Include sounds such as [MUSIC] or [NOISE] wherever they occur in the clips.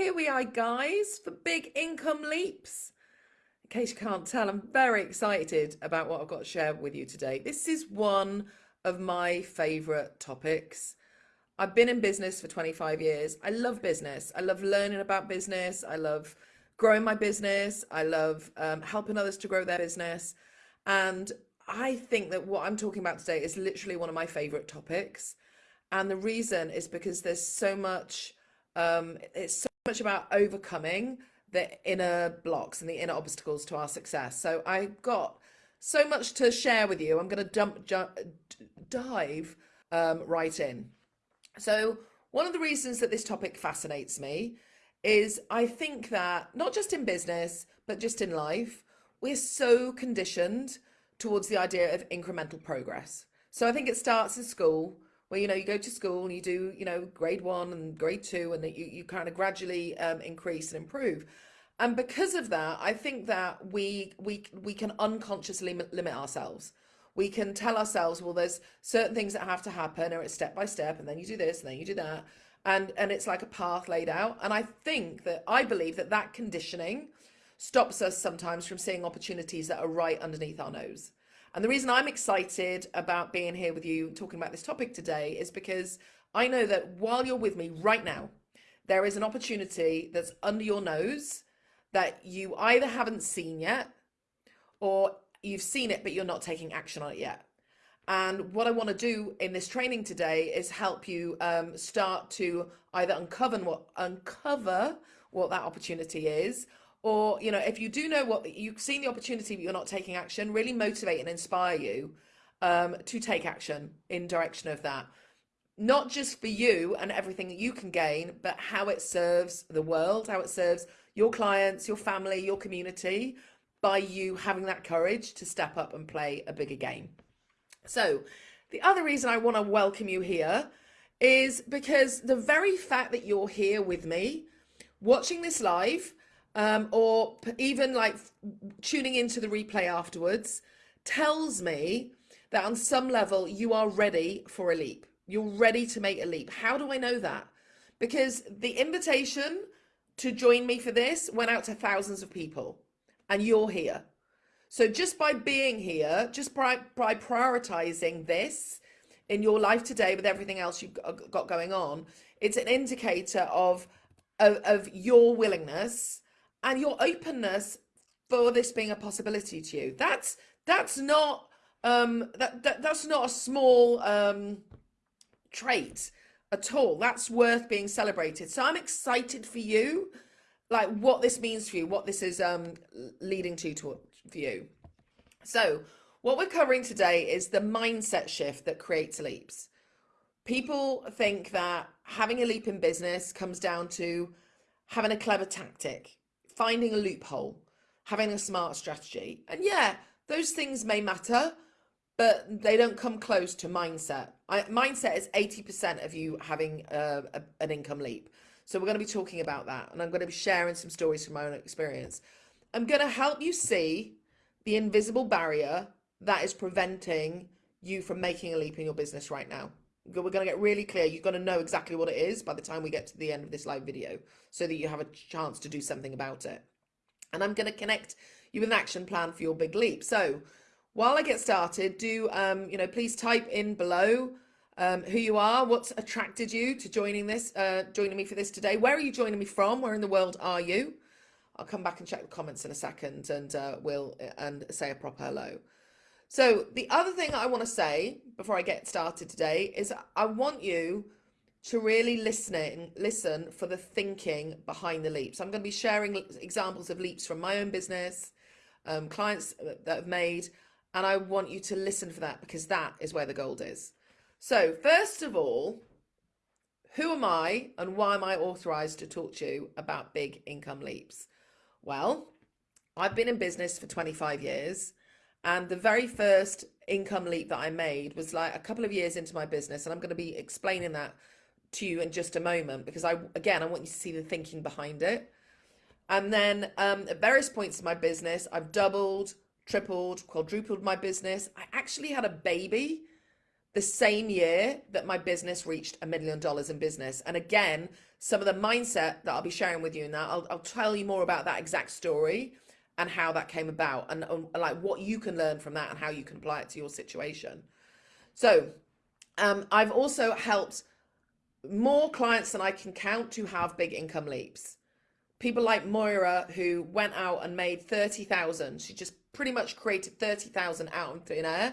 here we are, guys, for big income leaps. In case you can't tell, I'm very excited about what I've got to share with you today. This is one of my favorite topics. I've been in business for 25 years. I love business. I love learning about business. I love growing my business. I love um, helping others to grow their business. And I think that what I'm talking about today is literally one of my favorite topics. And the reason is because there's so much, um, it's so much about overcoming the inner blocks and the inner obstacles to our success. So I got so much to share with you. I'm going to dump, jump, dive um, right in. So one of the reasons that this topic fascinates me is I think that not just in business, but just in life, we're so conditioned towards the idea of incremental progress. So I think it starts in school where, you know, you go to school and you do, you know, grade one and grade two and that you, you kind of gradually um, increase and improve. And because of that, I think that we, we, we can unconsciously limit ourselves we can tell ourselves, well, there's certain things that have to happen, or it's step by step, and then you do this, and then you do that, and and it's like a path laid out. And I think that I believe that that conditioning stops us sometimes from seeing opportunities that are right underneath our nose. And the reason I'm excited about being here with you talking about this topic today is because I know that while you're with me right now, there is an opportunity that's under your nose that you either haven't seen yet or you've seen it, but you're not taking action on it yet. And what I want to do in this training today is help you um, start to either uncover what uncover what that opportunity is, or you know, if you do know what you've seen the opportunity but you're not taking action, really motivate and inspire you um, to take action in direction of that. Not just for you and everything that you can gain, but how it serves the world, how it serves your clients, your family, your community, by you having that courage to step up and play a bigger game. So the other reason I want to welcome you here is because the very fact that you're here with me, watching this live, um, or even like tuning into the replay afterwards, tells me that on some level you are ready for a leap. You're ready to make a leap. How do I know that? Because the invitation to join me for this went out to thousands of people and you're here. So just by being here, just by, by prioritizing this in your life today with everything else you've got going on, it's an indicator of, of, of your willingness and your openness for this being a possibility to you. That's that's not um, that, that that's not a small um, trait at all. That's worth being celebrated. So I'm excited for you like what this means for you, what this is um, leading to, to for you. So what we're covering today is the mindset shift that creates leaps. People think that having a leap in business comes down to having a clever tactic, finding a loophole, having a smart strategy. And yeah, those things may matter, but they don't come close to mindset. I, mindset is 80% of you having a, a, an income leap. So we're going to be talking about that and I'm going to be sharing some stories from my own experience. I'm going to help you see the invisible barrier that is preventing you from making a leap in your business right now. We're going to get really clear. You're going to know exactly what it is by the time we get to the end of this live video so that you have a chance to do something about it. And I'm going to connect you with an action plan for your big leap. So while I get started, do, um, you know, please type in below um, who you are, what's attracted you to joining this, uh, joining me for this today. Where are you joining me from? Where in the world are you? I'll come back and check the comments in a second and uh, we'll and say a proper hello. So the other thing I want to say before I get started today is I want you to really listen listen for the thinking behind the leaps. I'm going to be sharing examples of leaps from my own business, um, clients that have made, and I want you to listen for that because that is where the gold is. So first of all, who am I and why am I authorized to talk to you about big income leaps? Well, I've been in business for 25 years and the very first income leap that I made was like a couple of years into my business and I'm going to be explaining that to you in just a moment because I again I want you to see the thinking behind it. And then um, at various points in my business, I've doubled, tripled, quadrupled my business. I actually had a baby the same year that my business reached a million dollars in business. And again, some of the mindset that I'll be sharing with you in that. I'll, I'll tell you more about that exact story and how that came about and, and like what you can learn from that and how you can apply it to your situation. So um, I've also helped more clients than I can count to have big income leaps. People like Moira who went out and made 30,000. She just pretty much created 30,000 out of thin air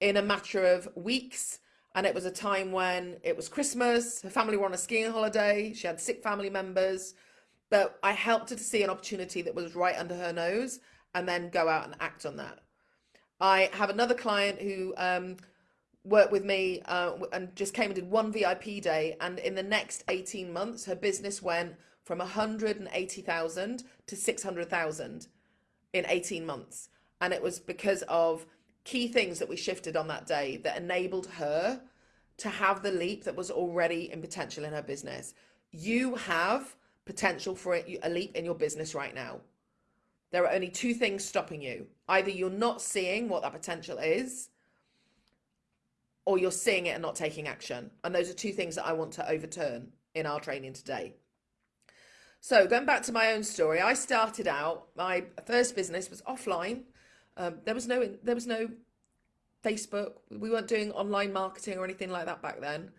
in a matter of weeks. And it was a time when it was Christmas, her family were on a skiing holiday, she had sick family members, but I helped her to see an opportunity that was right under her nose and then go out and act on that. I have another client who um, worked with me uh, and just came and did one VIP day. And in the next 18 months, her business went from 180,000 to 600,000 in 18 months. And it was because of key things that we shifted on that day that enabled her to have the leap that was already in potential in her business. You have potential for a leap in your business right now. There are only two things stopping you. Either you're not seeing what that potential is, or you're seeing it and not taking action. And those are two things that I want to overturn in our training today. So going back to my own story, I started out, my first business was offline. Um, there was no, there was no Facebook. We weren't doing online marketing or anything like that back then.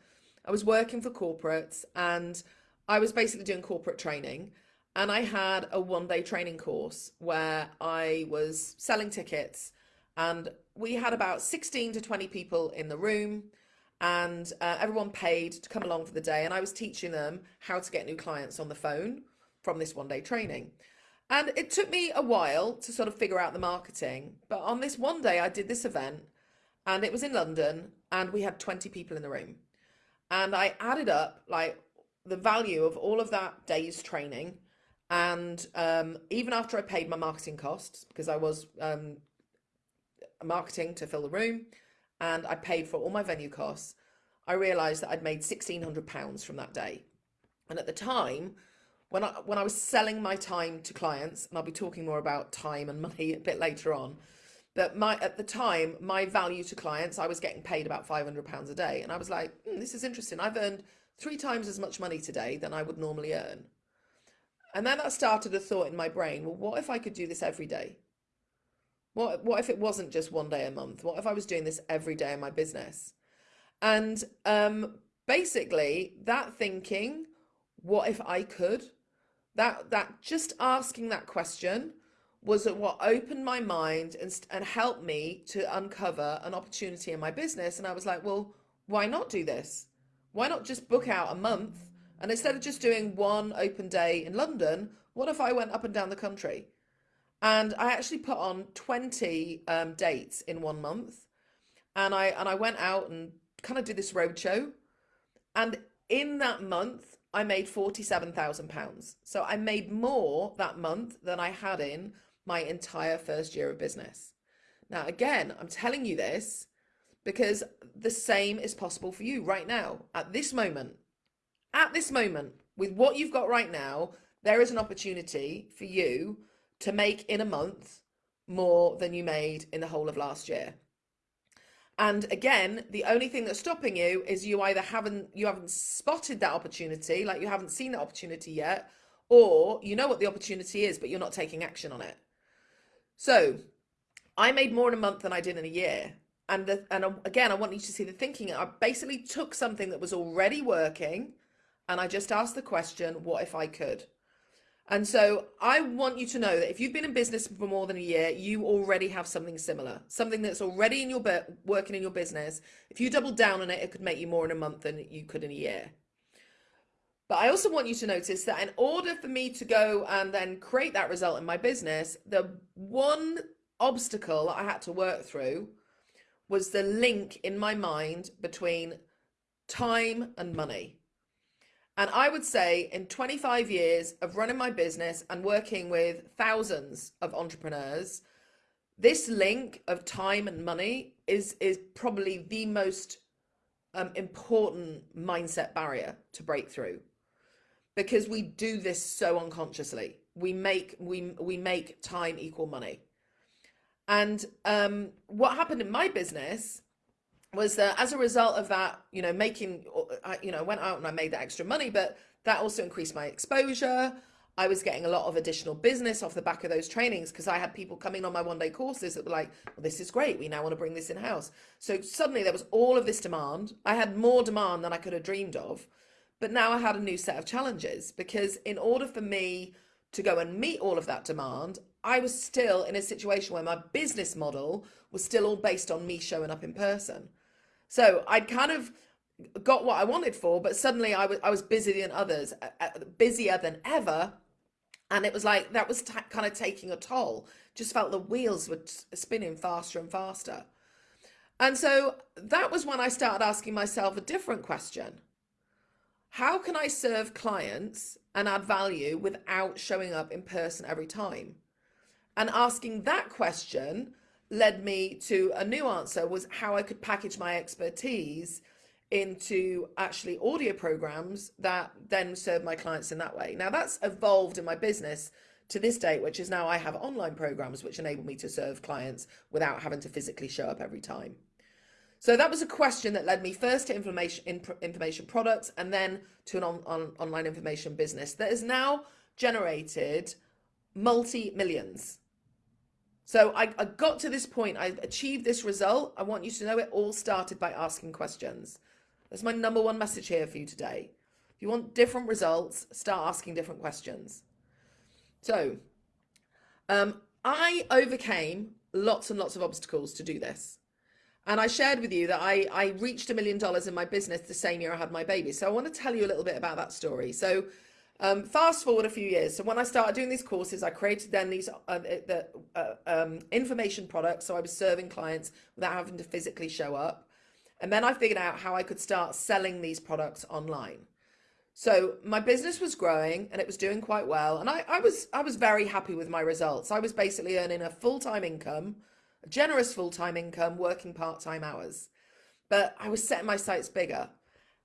I was working for corporates and I was basically doing corporate training and I had a one day training course where I was selling tickets and we had about 16 to 20 people in the room and uh, everyone paid to come along for the day and I was teaching them how to get new clients on the phone from this one day training. And it took me a while to sort of figure out the marketing, but on this one day I did this event and it was in London and we had 20 people in the room. And I added up like the value of all of that day's training. And um, even after I paid my marketing costs, because I was um, marketing to fill the room and I paid for all my venue costs, I realized that I'd made £1,600 from that day. And at the time, when I, when I was selling my time to clients, and I'll be talking more about time and [LAUGHS] money a bit later on, but my at the time, my value to clients, I was getting paid about £500 a day. And I was like, mm, this is interesting. I've earned three times as much money today than I would normally earn. And then that started a thought in my brain, well, what if I could do this every day? What, what if it wasn't just one day a month? What if I was doing this every day in my business? And um, basically that thinking, what if I could? That, that just asking that question was what opened my mind and, and helped me to uncover an opportunity in my business. And I was like, well, why not do this? Why not just book out a month? And instead of just doing one open day in London, what if I went up and down the country? And I actually put on 20 um, dates in one month. And I, and I went out and kind of did this roadshow. And in that month, I made £47,000. So I made more that month than I had in my entire first year of business. Now, again, I'm telling you this because the same is possible for you right now at this moment. At this moment with what you've got right now there is an opportunity for you to make in a month more than you made in the whole of last year. And again the only thing that's stopping you is you either haven't you haven't spotted that opportunity like you haven't seen that opportunity yet or you know what the opportunity is but you're not taking action on it. So i made more in a month than i did in a year and the, and again i want you to see the thinking. I basically took something that was already working and i just asked the question what if i could? And so i want you to know that if you've been in business for more than a year you already have something similar something that's already in your working in your business. If you double down on it it could make you more in a month than you could in a year. But I also want you to notice that in order for me to go and then create that result in my business, the one obstacle I had to work through was the link in my mind between time and money. And I would say in 25 years of running my business and working with thousands of entrepreneurs, this link of time and money is, is probably the most um, important mindset barrier to break through because we do this so unconsciously. We make, we, we make time equal money. And um, what happened in my business was that as a result of that, you know, making, uh, you know, I went out and I made that extra money, but that also increased my exposure. I was getting a lot of additional business off the back of those trainings because I had people coming on my one day courses that were like, well, this is great. We now want to bring this in house. So suddenly there was all of this demand. I had more demand than I could have dreamed of. But now I had a new set of challenges because in order for me to go and meet all of that demand, I was still in a situation where my business model was still all based on me showing up in person. So I'd kind of got what I wanted for, but suddenly I was I was busier than others, busier than ever, and it was like that was kind of taking a toll. Just felt the wheels were spinning faster and faster, and so that was when I started asking myself a different question: How can I serve clients and add value without showing up in person every time? And asking that question led me to a new answer was how I could package my expertise into actually audio programs that then serve my clients in that way. Now that's evolved in my business to this date, which is now I have online programs which enable me to serve clients without having to physically show up every time. So that was a question that led me first to information information products and then to an on, on, online information business that has now generated multi millions so I, I got to this point, I achieved this result. I want you to know it all started by asking questions. That's my number one message here for you today. If you want different results, start asking different questions. So um, I overcame lots and lots of obstacles to do this. And I shared with you that I, I reached a million dollars in my business the same year I had my baby. So I want to tell you a little bit about that story. So um, fast forward a few years. So when I started doing these courses, I created then these uh, the uh, um, information products. So I was serving clients without having to physically show up. And then I figured out how I could start selling these products online. So my business was growing and it was doing quite well. And I, I was I was very happy with my results. I was basically earning a full-time income, a generous full-time income, working part-time hours. But I was setting my sights bigger.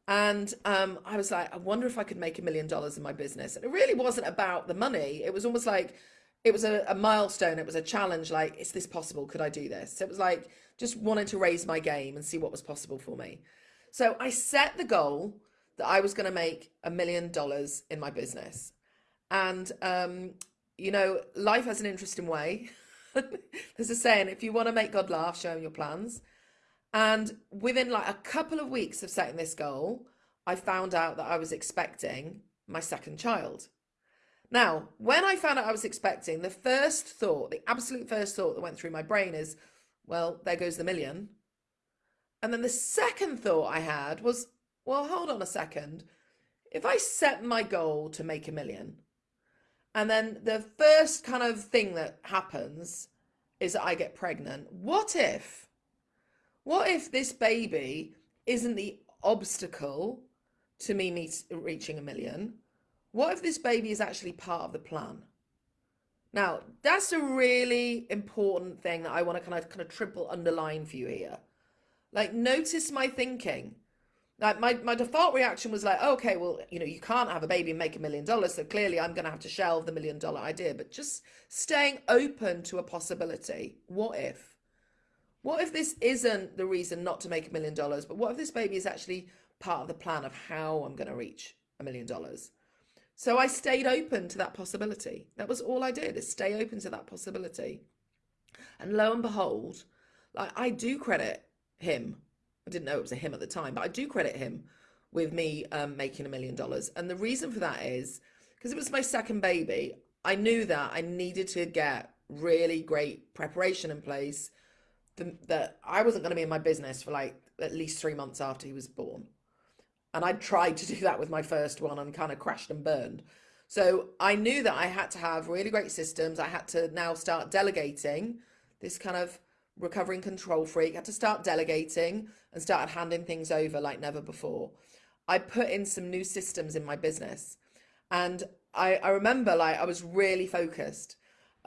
And um, I was like, I wonder if I could make a million dollars in my business. And it really wasn't about the money. It was almost like it was a, a, milestone. It was a challenge. Like, is this possible? Could I do this? It was like just wanting to raise my game and see what was possible for me. So I set the goal that I was going to make a million dollars in my business. And, um, you know, life has an interesting way. [LAUGHS] There's a saying, if you want to make God laugh, show him your plans. And within like a couple of weeks of setting this goal, I found out that I was expecting my second child. Now, when I found out I was expecting, the first thought, the absolute first thought that went through my brain is, well, there goes the million. And then the second thought I had was, well, hold on a second. If I set my goal to make a million, and then the first kind of thing that happens is that I get pregnant, what if what if this baby isn't the obstacle to me meet, reaching a million? What if this baby is actually part of the plan? Now, that's a really important thing that I want to kind of kind of triple underline for you here. Like, notice my thinking. Like my, my default reaction was like, okay, well, you know, you can't have a baby and make a million dollars, so clearly I'm going to have to shelve the million dollar idea. But just staying open to a possibility. What if? What if this isn't the reason not to make a million dollars, but what if this baby is actually part of the plan of how I'm going to reach a million dollars? So I stayed open to that possibility. That was all I did is stay open to that possibility. And lo and behold, like I do credit him. I didn't know it was a him at the time, but I do credit him with me um, making a million dollars. And the reason for that is because it was my second baby. I knew that I needed to get really great preparation in place the, that I wasn't going to be in my business for like at least three months after he was born. And I tried to do that with my first one and kind of crashed and burned. So I knew that I had to have really great systems. I had to now start delegating this kind of recovering control freak. I had to start delegating and started handing things over like never before. I put in some new systems in my business. And I, I remember like I was really focused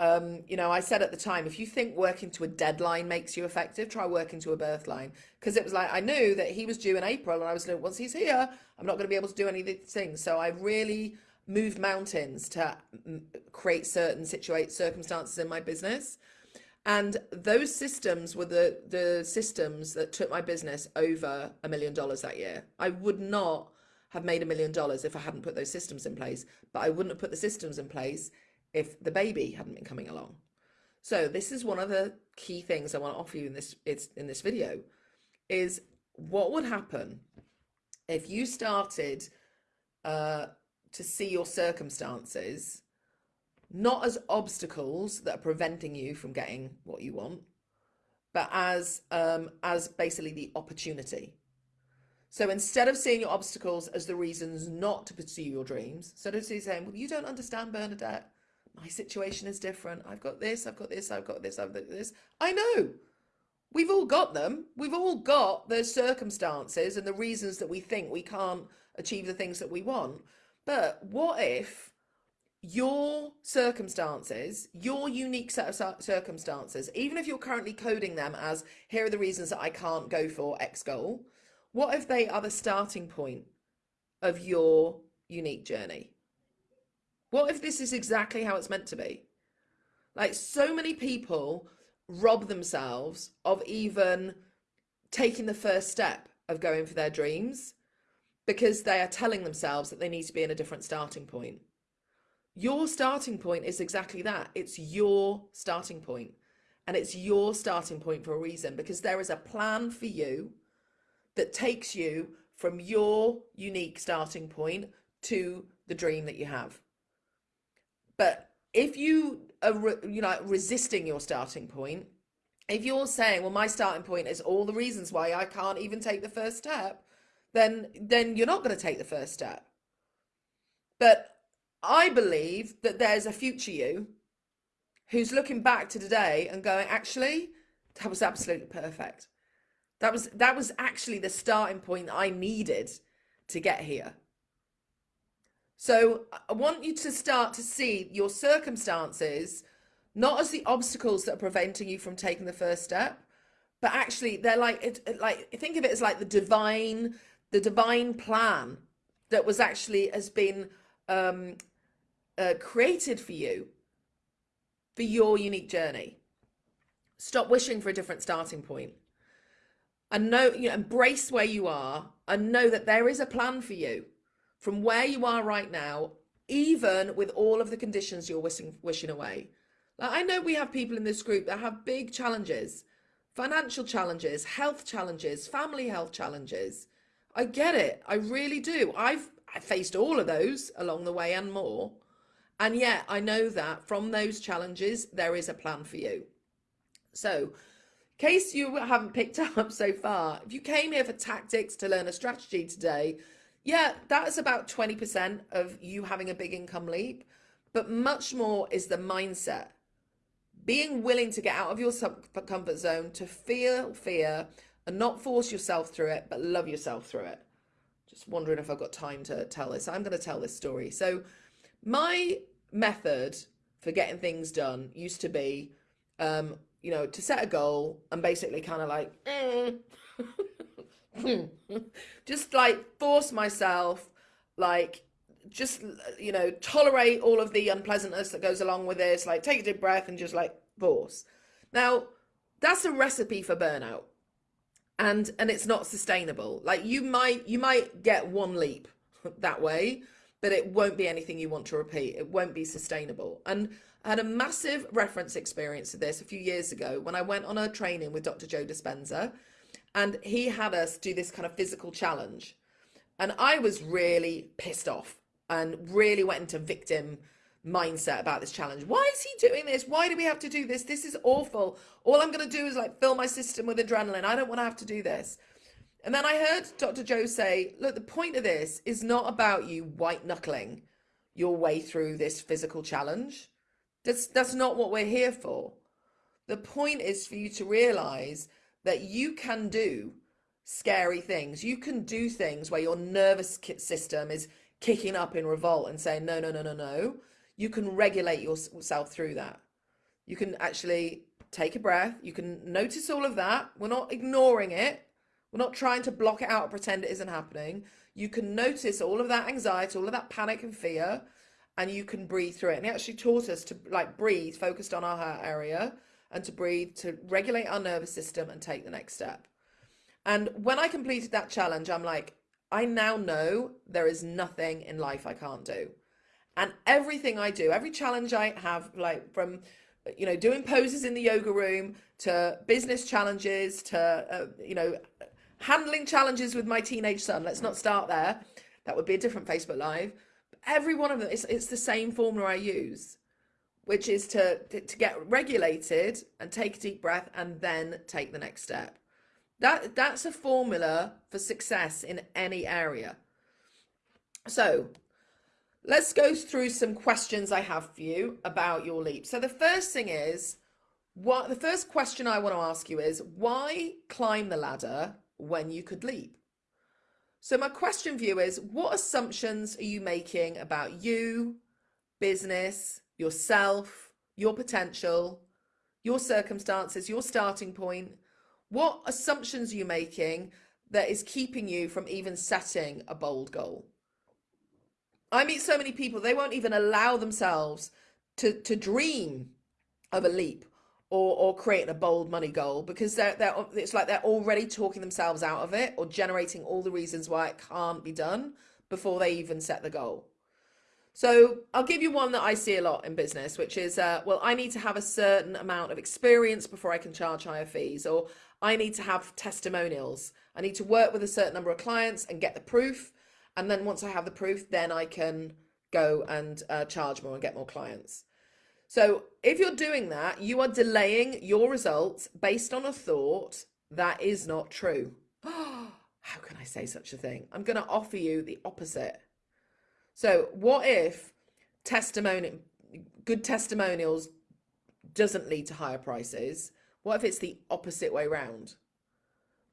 um, you know, I said at the time, if you think working to a deadline makes you effective, try working to a birth line. Because it was like, I knew that he was due in April and I was like, once he's here, I'm not going to be able to do any of these things. So I really moved mountains to create certain situate circumstances in my business. And those systems were the, the systems that took my business over a million dollars that year. I would not have made a million dollars if I hadn't put those systems in place, but I wouldn't have put the systems in place if the baby hadn't been coming along. So this is one of the key things I want to offer you in this it's in this video is what would happen if you started uh, to see your circumstances not as obstacles that are preventing you from getting what you want, but as um, as basically the opportunity. So instead of seeing your obstacles as the reasons not to pursue your dreams, instead of saying, "Well, you don't understand, Bernadette. My situation is different. I've got this. I've got this. I've got this. I've got this." I know. We've all got them. We've all got the circumstances and the reasons that we think we can't achieve the things that we want. But what if your circumstances, your unique set of circumstances, even if you're currently coding them as here are the reasons that I can't go for X goal, what if they are the starting point of your unique journey? What if this is exactly how it's meant to be? Like so many people rob themselves of even taking the first step of going for their dreams because they are telling themselves that they need to be in a different starting point your starting point is exactly that. It's your starting point. And it's your starting point for a reason because there is a plan for you that takes you from your unique starting point to the dream that you have. But if you are you know resisting your starting point, if you're saying, well, my starting point is all the reasons why I can't even take the first step, then then you're not going to take the first step. But I believe that there's a future you who's looking back to today and going, actually, that was absolutely perfect. That was that was actually the starting point I needed to get here. So I want you to start to see your circumstances not as the obstacles that are preventing you from taking the first step, but actually they're like it, like think of it as like the divine the divine plan that was actually has been um, uh, created for you for your unique journey. Stop wishing for a different starting point and know, you know, embrace where you are and know that there is a plan for you from where you are right now, even with all of the conditions you're wishing, wishing away. Like, I know we have people in this group that have big challenges, financial challenges, health challenges, family health challenges. I get it. I really do. I've I faced all of those along the way and more. And yet I know that from those challenges, there is a plan for you. So case you haven't picked [LAUGHS] up so far, if you came here for tactics to learn a strategy today, yeah, that is about 20% of you having a big income leap. But much more is the mindset. Being willing to get out of your comfort zone, to feel fear and not force yourself through it, but love yourself through it. Just wondering if I've got time to tell this. I'm going to tell this story. So my method for getting things done used to be, um, you know, to set a goal and basically kind of like, eh. [LAUGHS] [LAUGHS] just like force myself, like, just, you know, tolerate all of the unpleasantness that goes along with this, like take a deep breath and just like force. Now, that's a recipe for burnout. And and it's not sustainable. Like you might you might get one leap [LAUGHS] that way, but it won't be anything you want to repeat. It won't be sustainable. And I had a massive reference experience of this a few years ago when I went on a training with Dr. Joe Dispenza and he had us do this kind of physical challenge. And I was really pissed off and really went into victim mindset about this challenge. Why is he doing this? Why do we have to do this? This is awful. All I'm going to do is like fill my system with adrenaline. I don't want to have to do this. And then I heard Dr. Joe say, look, the point of this is not about you white knuckling your way through this physical challenge. That's, that's not what we're here for. The point is for you to realize that you can do scary things. You can do things where your nervous system is kicking up in revolt and saying, no, no, no, no, no. You can regulate yourself through that. You can actually take a breath. You can notice all of that. We're not ignoring it. We're not trying to block it out or pretend it isn't happening. You can notice all of that anxiety, all of that panic and fear, and you can breathe through it. And he actually taught us to like breathe, focused on our heart area, and to breathe to regulate our nervous system and take the next step. And when I completed that challenge, I'm like, I now know there is nothing in life I can't do. And everything I do, every challenge I have, like from, you know, doing poses in the yoga room to business challenges to, uh, you know, handling challenges with my teenage son. Let's not start there. That would be a different Facebook Live. Every one of them, it's, it's the same formula I use, which is to, to get regulated and take a deep breath and then take the next step. That That's a formula for success in any area. So let's go through some questions I have for you about your leap. So the first thing is, what the first question I want to ask you is why climb the ladder when you could leap? So my question for you is what assumptions are you making about you, business, yourself, your potential, your circumstances, your starting point? What assumptions are you making that is keeping you from even setting a bold goal? I meet so many people, they won't even allow themselves to, to dream of a leap or, or creating a bold money goal because they're, they're, it's like they're already talking themselves out of it or generating all the reasons why it can't be done before they even set the goal. So I'll give you one that I see a lot in business, which is, uh, well, I need to have a certain amount of experience before I can charge higher fees, or I need to have testimonials. I need to work with a certain number of clients and get the proof and then once I have the proof, then I can go and uh, charge more and get more clients. So if you're doing that, you are delaying your results based on a thought that is not true. [GASPS] How can I say such a thing? I'm going to offer you the opposite. So what if testimony, good testimonials doesn't lead to higher prices? What if it's the opposite way round?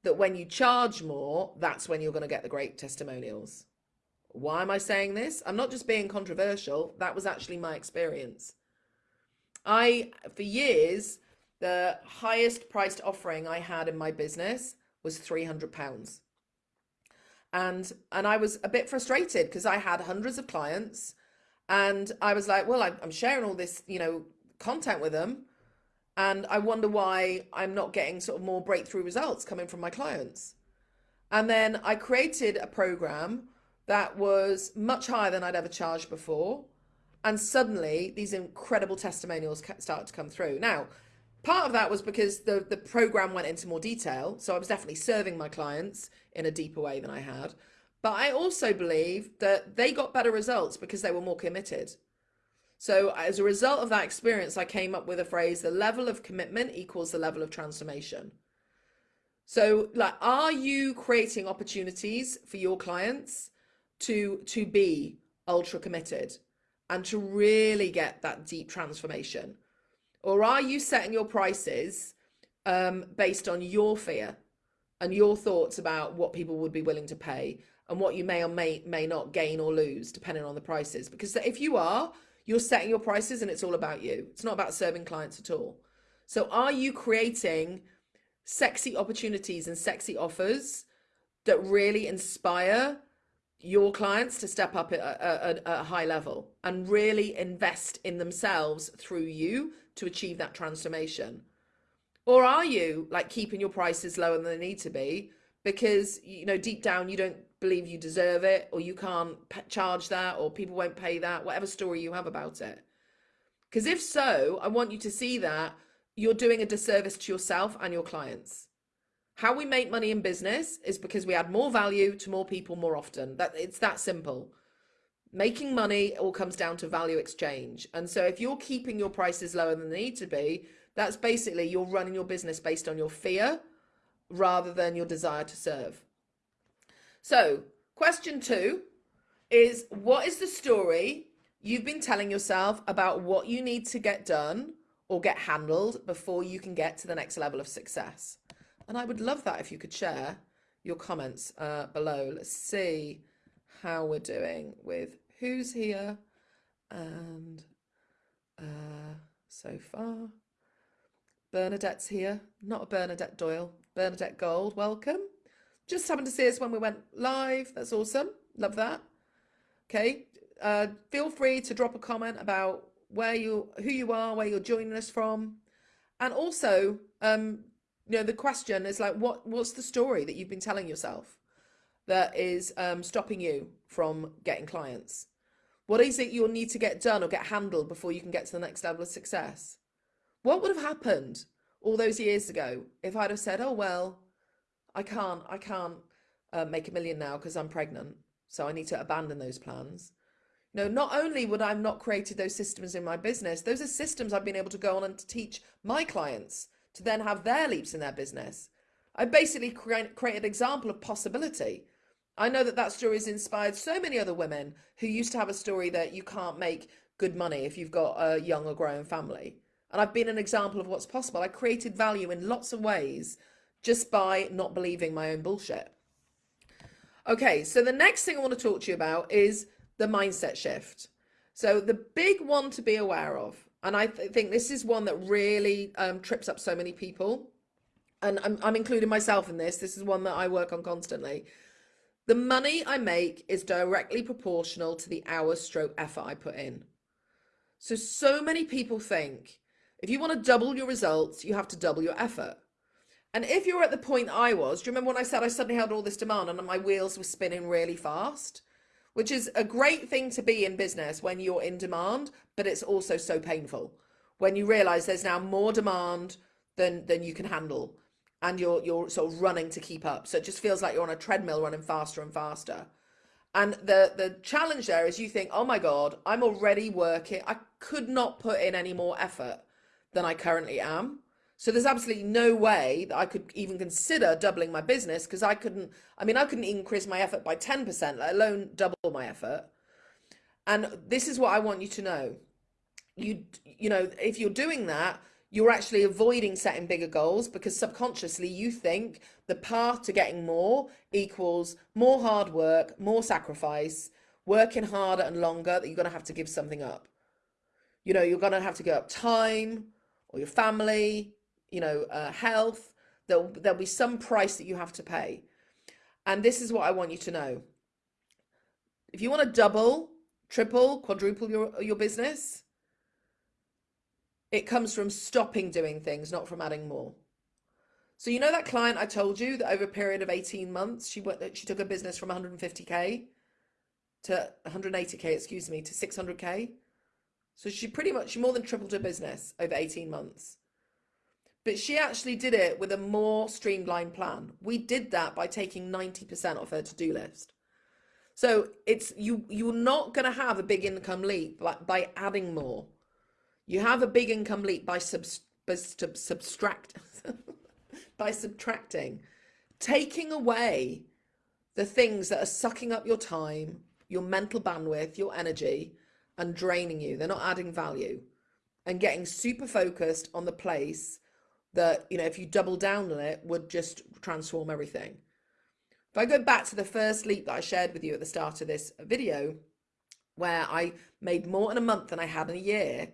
That when you charge more, that's when you're going to get the great testimonials. Why am I saying this? I'm not just being controversial. That was actually my experience. I, for years, the highest priced offering I had in my business was 300 pounds. And, and I was a bit frustrated because I had hundreds of clients and I was like, well, I'm sharing all this, you know, content with them. And I wonder why I'm not getting sort of more breakthrough results coming from my clients. And then I created a program that was much higher than I'd ever charged before. And suddenly these incredible testimonials started to come through. Now, part of that was because the, the program went into more detail. So I was definitely serving my clients in a deeper way than I had. But I also believe that they got better results because they were more committed. So as a result of that experience, I came up with a phrase, the level of commitment equals the level of transformation. So like, are you creating opportunities for your clients to to be ultra committed and to really get that deep transformation or are you setting your prices um, based on your fear and your thoughts about what people would be willing to pay and what you may or may may not gain or lose depending on the prices? Because if you are you're setting your prices and it's all about you. It's not about serving clients at all. So are you creating sexy opportunities and sexy offers that really inspire your clients to step up at a, a, a, high level and really invest in themselves through you to achieve that transformation? Or are you like keeping your prices lower than they need to be because, you know, deep down you don't believe you deserve it or you can't charge that or people won't pay that, whatever story you have about it? Because if so, I want you to see that you're doing a disservice to yourself and your clients. How we make money in business is because we add more value to more people more often. That it's that simple. Making money all comes down to value exchange. And so if you're keeping your prices lower than they need to be, that's basically you're running your business based on your fear rather than your desire to serve. So question two is what is the story you've been telling yourself about what you need to get done or get handled before you can get to the next level of success? And I would love that if you could share your comments uh, below. Let's see how we're doing with who's here and uh, so far. Bernadette's here, not Bernadette Doyle, Bernadette Gold, welcome. Just happened to see us when we went live. That's awesome. Love that. Okay. Uh, feel free to drop a comment about where you, who you are, where you're joining us from. And also, um, you know the question is like what what's the story that you've been telling yourself that is um, stopping you from getting clients? What is it you'll need to get done or get handled before you can get to the next level of success? What would have happened all those years ago if I'd have said, oh, well, I can't, I can't uh, make a million now because I'm pregnant. So I need to abandon those plans. Know, not only would I have not created those systems in my business, those are systems I've been able to go on and to teach my clients to then have their leaps in their business. I basically create, created an example of possibility. I know that that story has inspired so many other women who used to have a story that you can't make good money if you've got a young or growing family. And I've been an example of what's possible. I created value in lots of ways just by not believing my own bullshit. Okay, so the next thing I want to talk to you about is the mindset shift. So the big one to be aware of, and I th think this is one that really um, trips up so many people, and I'm, I'm including myself in this. This is one that I work on constantly. The money I make is directly proportional to the hours stroke effort I put in. So, so many people think if you want to double your results, you have to double your effort. And if you're at the point I was, do you remember when I said I suddenly had all this demand and my wheels were spinning really fast? Which is a great thing to be in business when you're in demand, but it's also so painful when you realize there's now more demand than than you can handle and you're you're sort of running to keep up. So it just feels like you're on a treadmill running faster and faster. And the the challenge there is you think, oh my God, I'm already working. I could not put in any more effort than I currently am. So there's absolutely no way that I could even consider doubling my business because I couldn't, I mean, I couldn't increase my effort by 10%, let alone double my effort. And this is what I want you to know. You, you know, if you're doing that, you're actually avoiding setting bigger goals because subconsciously you think the path to getting more equals more hard work, more sacrifice, working harder and longer that you're going to have to give something up. You know, you're going to have to give up time or your family, you know, uh, health. There'll, there'll be some price that you have to pay. And this is what I want you to know. If you want to double, triple, quadruple your, your business, it comes from stopping doing things, not from adding more. So you know that client I told you that over a period of 18 months, she went, she took a business from 150K to 180K, excuse me, to 600K. So she pretty much, she more than tripled her business over 18 months. But she actually did it with a more streamlined plan. We did that by taking 90% off her to-do list. So it's you you're not going to have a big income leap like by adding more. You have a big income leap by sub, by sub, subtract [LAUGHS] by subtracting, taking away the things that are sucking up your time, your mental bandwidth, your energy, and draining you. They're not adding value, and getting super focused on the place that, you know, if you double down on it, would just transform everything. If I go back to the first leap that I shared with you at the start of this video, where I made more in a month than I had in a year,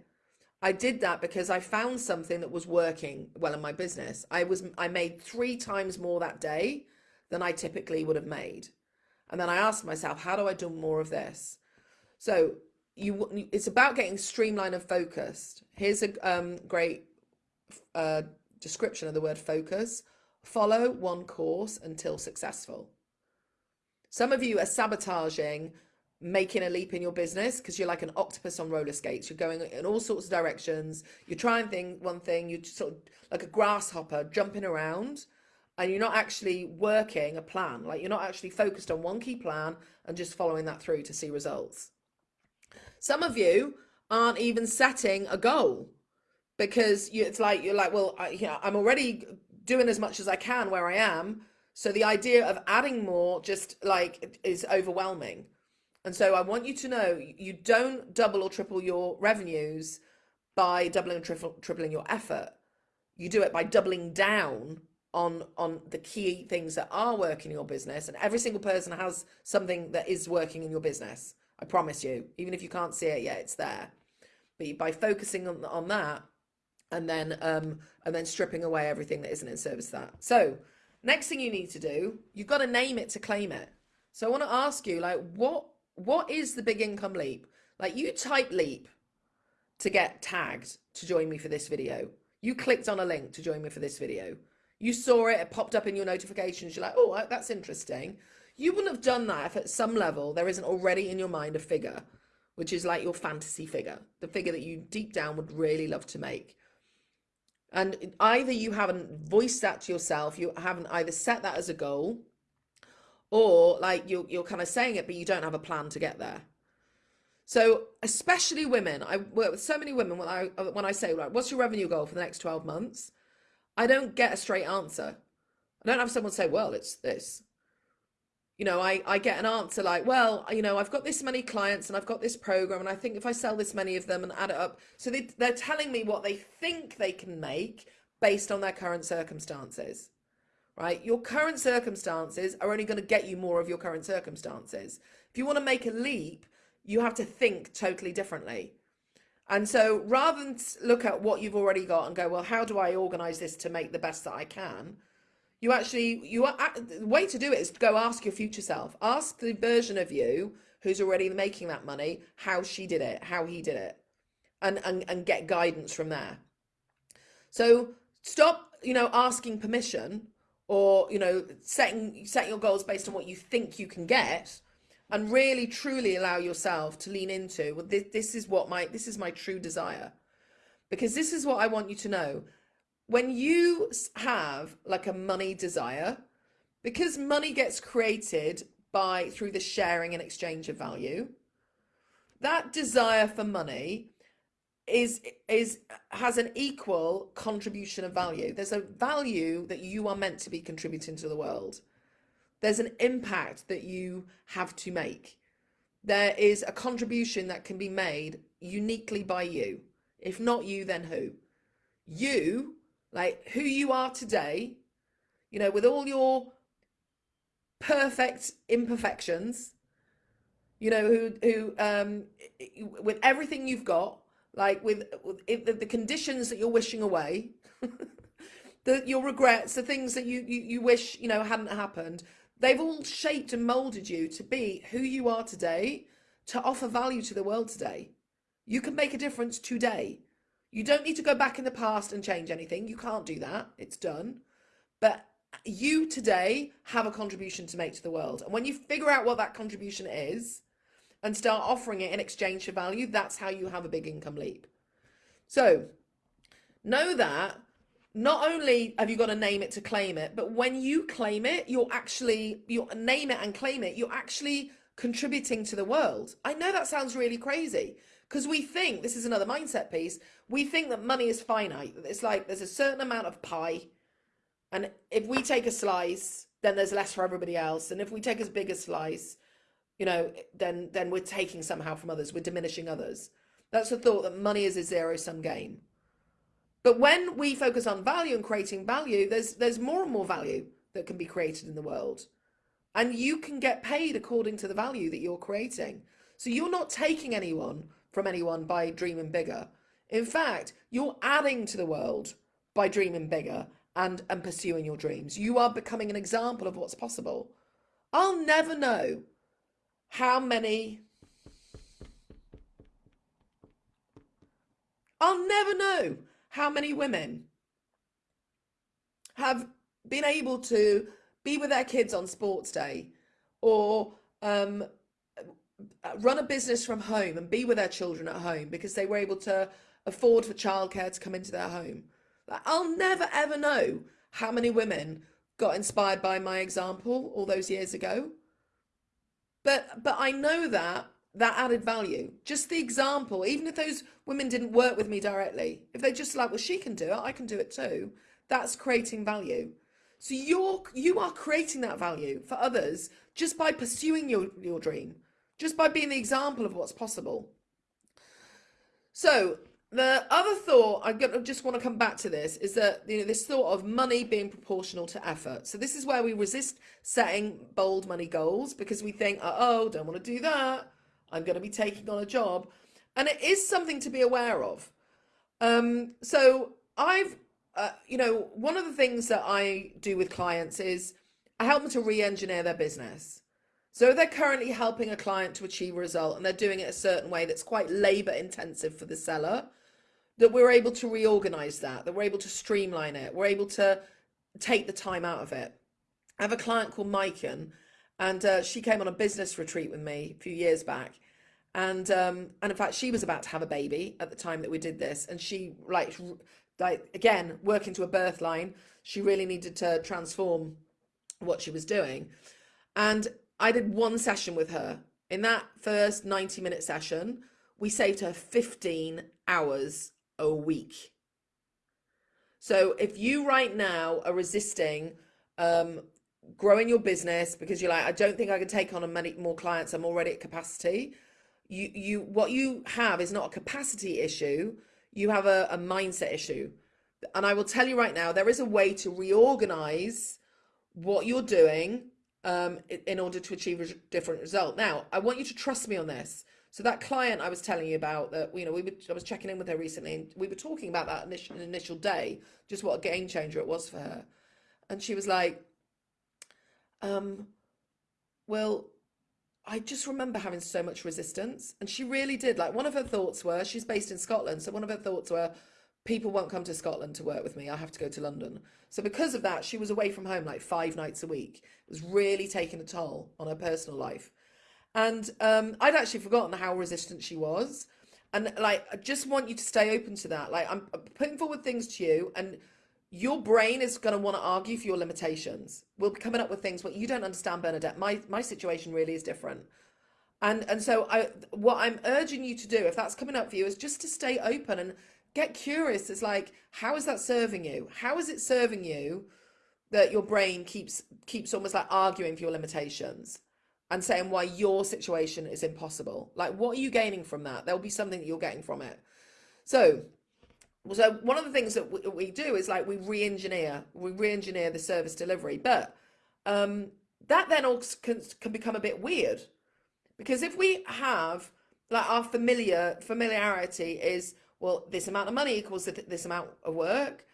I did that because I found something that was working well in my business. I was I made three times more that day than I typically would have made. And then I asked myself, how do I do more of this? So you it's about getting streamlined and focused. Here's a um, great uh, description of the word focus, follow one course until successful. Some of you are sabotaging making a leap in your business because you're like an octopus on roller skates. You're going in all sorts of directions. You're trying thing one thing, you're sort of like a grasshopper jumping around and you're not actually working a plan. Like you're not actually focused on one key plan and just following that through to see results. Some of you aren't even setting a goal because you, it's like you're like, well, I, you know, I'm already doing as much as I can where I am. So the idea of adding more just like is overwhelming. And so I want you to know you don't double or triple your revenues by doubling and triple, tripling your effort. You do it by doubling down on on the key things that are working in your business. And every single person has something that is working in your business. I promise you, even if you can't see it yet, it's there. But by focusing on, on that, and then um, and then stripping away everything that isn't in service that. So next thing you need to do, you've got to name it to claim it. So I want to ask you, like, what what is the big income leap? Like you type leap to get tagged to join me for this video. You clicked on a link to join me for this video. You saw it, it popped up in your notifications. You're like, oh, that's interesting. You wouldn't have done that if at some level there isn't already in your mind a figure, which is like your fantasy figure, the figure that you deep down would really love to make. And either you haven't voiced that to yourself, you haven't either set that as a goal, or like you're, you're kind of saying it, but you don't have a plan to get there. So especially women, I work with so many women when I when I say like, what's your revenue goal for the next 12 months? I don't get a straight answer. I don't have someone say, well, it's this. You know, I, I get an answer like, well, you know, I've got this many clients and I've got this program and I think if I sell this many of them and add it up. So they, they're telling me what they think they can make based on their current circumstances, right? Your current circumstances are only going to get you more of your current circumstances. If you want to make a leap, you have to think totally differently. And so rather than look at what you've already got and go, well, how do I organize this to make the best that I can? You actually, you are, the way to do it is go ask your future self. Ask the version of you who's already making that money how she did it, how he did it, and, and, and get guidance from there. So stop, you know, asking permission or, you know, setting, setting your goals based on what you think you can get and really truly allow yourself to lean into well this, this is what my this is my true desire. Because this is what i want you to know. When you have like a money desire because money gets created by through the sharing and exchange of value that desire for money is is has an equal contribution of value there's a value that you are meant to be contributing to the world there's an impact that you have to make. There is a contribution that can be made uniquely by you. If not you, then who? You, like who you are today, you know, with all your perfect imperfections, you know, who, who, um, with everything you've got, like with, with the, the conditions that you're wishing away, [LAUGHS] the, your regrets, the things that you, you, you wish, you know, hadn't happened, They've all shaped and molded you to be who you are today, to offer value to the world today. You can make a difference today. You don't need to go back in the past and change anything. You can't do that. It's done. But you today have a contribution to make to the world. And when you figure out what that contribution is and start offering it in exchange for value, that's how you have a big income leap. So know that not only have you got to name it to claim it, but when you claim it, you're actually, you name it and claim it, you're actually contributing to the world. I know that sounds really crazy because we think, this is another mindset piece, we think that money is finite. It's like there's a certain amount of pie. And if we take a slice, then there's less for everybody else. And if we take as big a slice, you know, then, then we're taking somehow from others, we're diminishing others. That's the thought that money is a zero sum game. But when we focus on value and creating value, there's there's more and more value that can be created in the world. And you can get paid according to the value that you're creating. So you're not taking anyone from anyone by dreaming bigger. In fact, you're adding to the world by dreaming bigger and, and pursuing your dreams. You are becoming an example of what's possible. I'll never know how many I'll never know how many women have been able to be with their kids on sports day or um, run a business from home and be with their children at home because they were able to afford for childcare to come into their home. I'll never ever know how many women got inspired by my example all those years ago. But but I know that that added value. Just the example, even if those women didn't work with me directly, if they just like, well, she can do it, I can do it too. That's creating value. So you're you are creating that value for others just by pursuing your, your dream, just by being the example of what's possible. So the other thought I just want to come back to this is that you know this thought of money being proportional to effort. So this is where we resist setting bold money goals because we think, oh, don't want to do that I'm going to be taking on a job. And it is something to be aware of. Um, so I've, uh, you know, one of the things that I do with clients is I help them to re-engineer their business. So they're currently helping a client to achieve a result and they're doing it a certain way that's quite labor intensive for the seller, that we're able to reorganize that, that we're able to streamline it, we're able to take the time out of it. I have a client called Maiken and uh, she came on a business retreat with me a few years back. And um, and in fact, she was about to have a baby at the time that we did this, and she like like again working to a birth line. She really needed to transform what she was doing, and I did one session with her. In that first ninety minute session, we saved her fifteen hours a week. So if you right now are resisting um, growing your business because you're like, I don't think I can take on many more clients. I'm already at capacity. You, you, what you have is not a capacity issue. You have a, a mindset issue. And I will tell you right now, there is a way to reorganize what you're doing um, in order to achieve a different result. Now, I want you to trust me on this. So that client I was telling you about that, you know, we were, I was checking in with her recently and we were talking about that initial, initial day, just what a game changer it was for her. And she was like, um, well, I just remember having so much resistance. And she really did. Like, one of her thoughts were, she's based in Scotland. So, one of her thoughts were, people won't come to Scotland to work with me. I have to go to London. So, because of that, she was away from home like five nights a week. It was really taking a toll on her personal life. And um, I'd actually forgotten how resistant she was. And like, I just want you to stay open to that. Like, I'm putting forward things to you, and your brain is going to want to argue for your limitations. We'll be coming up with things. What you don't understand, Bernadette. My my situation really is different. And and so I what I'm urging you to do, if that's coming up for you, is just to stay open and get curious. It's like, how is that serving you? How is it serving you that your brain keeps keeps almost like arguing for your limitations and saying why your situation is impossible? Like, what are you gaining from that? There'll be something that you're getting from it. So so one of the things that we, we do is like we re-engineer we re-engineer the service delivery but um, that then also can, can become a bit weird because if we have like our familiar familiarity is well this amount of money equals this amount of work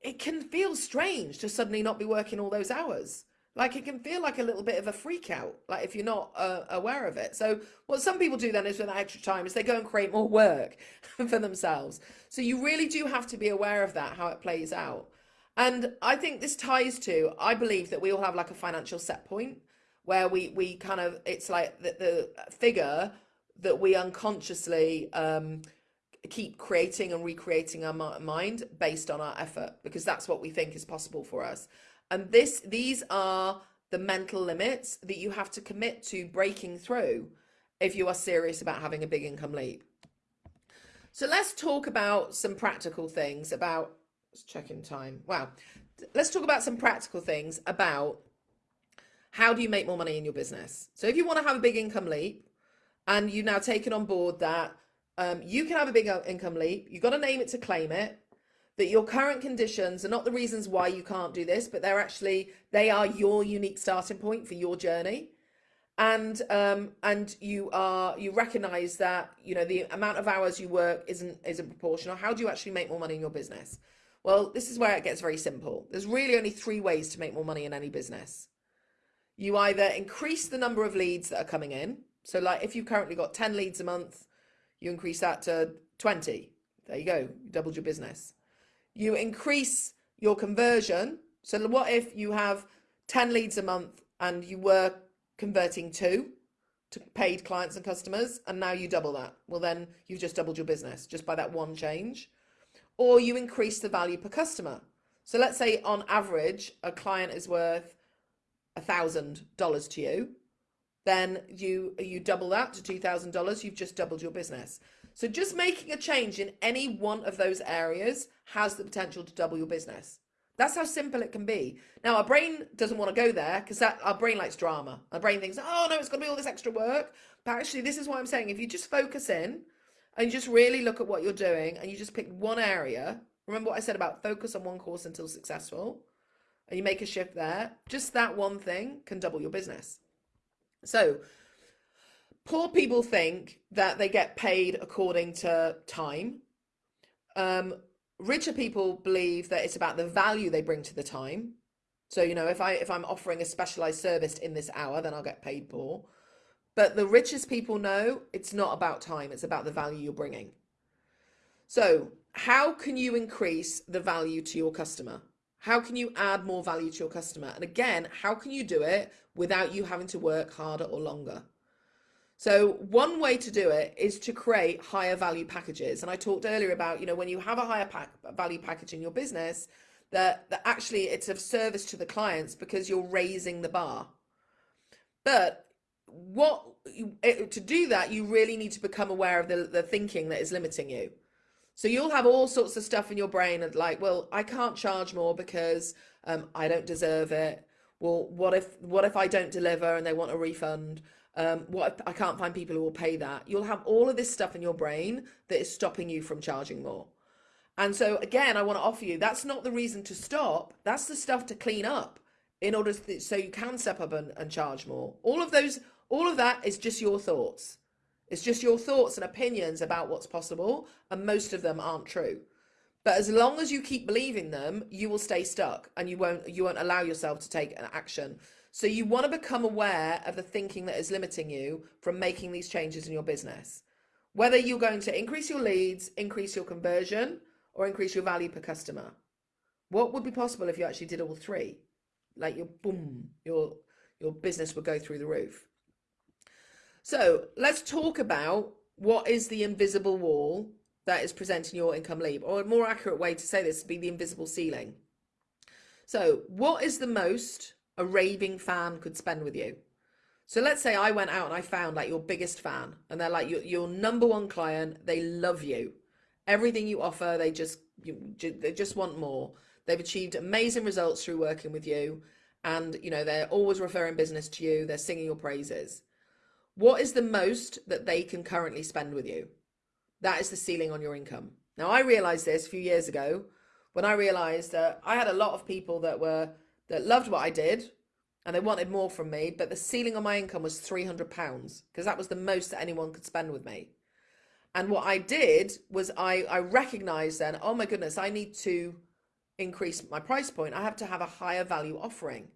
it can feel strange to suddenly not be working all those hours like it can feel like a little bit of a freak out like if you're not uh, aware of it. So what some people do then is with that extra time is they go and create more work [LAUGHS] for themselves. So you really do have to be aware of that how it plays out. And i think this ties to i believe that we all have like a financial set point where we we kind of it's like the, the figure that we unconsciously um, keep creating and recreating our mind based on our effort because that's what we think is possible for us and this, these are the mental limits that you have to commit to breaking through if you are serious about having a big income leap. So let's talk about some practical things about checking time. Wow. Let's talk about some practical things about how do you make more money in your business? So if you want to have a big income leap and you've now taken on board that um, you can have a big income leap, you've got to name it to claim it that your current conditions are not the reasons why you can't do this, but they're actually, they are your unique starting point for your journey. And, um, and you are, you recognize that, you know, the amount of hours you work isn't, isn't proportional. How do you actually make more money in your business? Well, this is where it gets very simple. There's really only three ways to make more money in any business. You either increase the number of leads that are coming in. So like if you've currently got 10 leads a month, you increase that to 20. There you go, you doubled your business you increase your conversion. So what if you have 10 leads a month and you were converting two to paid clients and customers and now you double that? Well, then you've just doubled your business just by that one change. Or you increase the value per customer. So let's say on average, a client is worth a thousand dollars to you. Then you you double that to two thousand dollars. You've just doubled your business. So just making a change in any one of those areas has the potential to double your business. That's how simple it can be. Now, our brain doesn't want to go there because our brain likes drama. Our brain thinks, oh, no, it's going to be all this extra work. But actually, this is what I'm saying. If you just focus in and you just really look at what you're doing and you just pick one area, remember what I said about focus on one course until successful, and you make a shift there, just that one thing can double your business. So poor people think that they get paid according to time. Um, richer people believe that it's about the value they bring to the time. So, you know, if I if I'm offering a specialized service in this hour, then I'll get paid more. But the richest people know it's not about time, it's about the value you're bringing. So, how can you increase the value to your customer? How can you add more value to your customer? And again, how can you do it without you having to work harder or longer? So one way to do it is to create higher value packages. And I talked earlier about, you know, when you have a higher pack, value package in your business, that, that actually it's of service to the clients because you're raising the bar. But what to do that, you really need to become aware of the, the thinking that is limiting you. So you'll have all sorts of stuff in your brain and like, well, I can't charge more because um, I don't deserve it. Well, what if what if I don't deliver and they want a refund? Um, what I can't find people who will pay that? You'll have all of this stuff in your brain that is stopping you from charging more. And so again, I want to offer you that's not the reason to stop. That's the stuff to clean up in order to, so you can step up and, and charge more. All of those all of that is just your thoughts. It's just your thoughts and opinions about what's possible, and most of them aren't true. But as long as you keep believing them, you will stay stuck and you won't you won't allow yourself to take an action. So you want to become aware of the thinking that is limiting you from making these changes in your business. Whether you're going to increase your leads, increase your conversion, or increase your value per customer. What would be possible if you actually did all three? Like your boom, your your business would go through the roof. So let's talk about what is the invisible wall that is presenting your income leap, or a more accurate way to say this would be the invisible ceiling. So what is the most a raving fan could spend with you? So let's say I went out and I found like your biggest fan and they're like your, your number one client. They love you. Everything you offer, they just, you, they just want more. They've achieved amazing results through working with you. And, you know, they're always referring business to you. They're singing your praises. What is the most that they can currently spend with you? That is the ceiling on your income. Now, I realized this a few years ago when I realized that I had a lot of people that were that loved what I did and they wanted more from me, but the ceiling on my income was 300 pounds because that was the most that anyone could spend with me. And what I did was I, I recognized then, oh my goodness, I need to increase my price point. I have to have a higher value offering.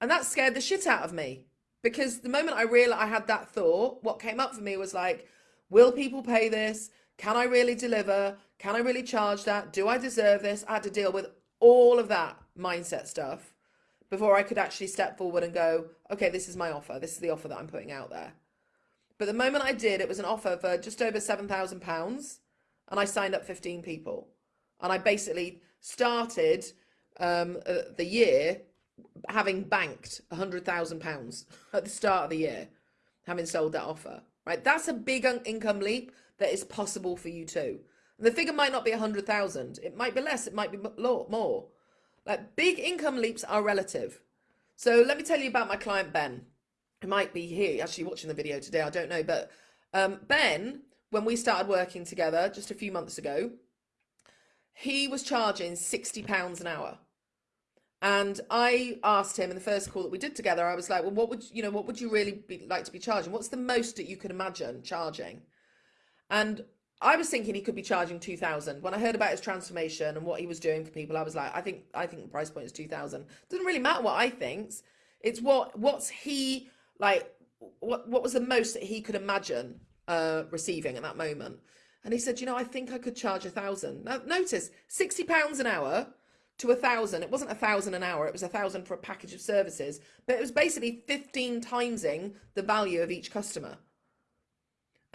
And that scared the shit out of me because the moment I realized I had that thought, what came up for me was like, will people pay this? Can I really deliver? Can I really charge that? Do I deserve this? I had to deal with all of that mindset stuff before I could actually step forward and go, okay, this is my offer. This is the offer that I'm putting out there. But the moment I did, it was an offer for just over £7,000 and I signed up 15 people. And I basically started um, uh, the year having banked a hundred thousand pounds at the start of the year, having sold that offer, right? That's a big income leap that is possible for you too. And the figure might not be a hundred thousand. It might be less. It might be more. Like big income leaps are relative. So let me tell you about my client, Ben. He might be here actually watching the video today. I don't know. But um, Ben, when we started working together just a few months ago, he was charging 60 pounds an hour and I asked him in the first call that we did together, I was like, well, what would, you know, what would you really be, like to be charging? What's the most that you could imagine charging? And I was thinking he could be charging 2000. When I heard about his transformation and what he was doing for people, I was like, I think, I think the price point is 2000. Doesn't really matter what I think. It's what, what's he like, what, what was the most that he could imagine uh, receiving at that moment? And he said, you know, I think I could charge a thousand. Now notice 60 pounds an hour to a thousand. It wasn't a thousand an hour, it was a thousand for a package of services, but it was basically 15 timesing the value of each customer.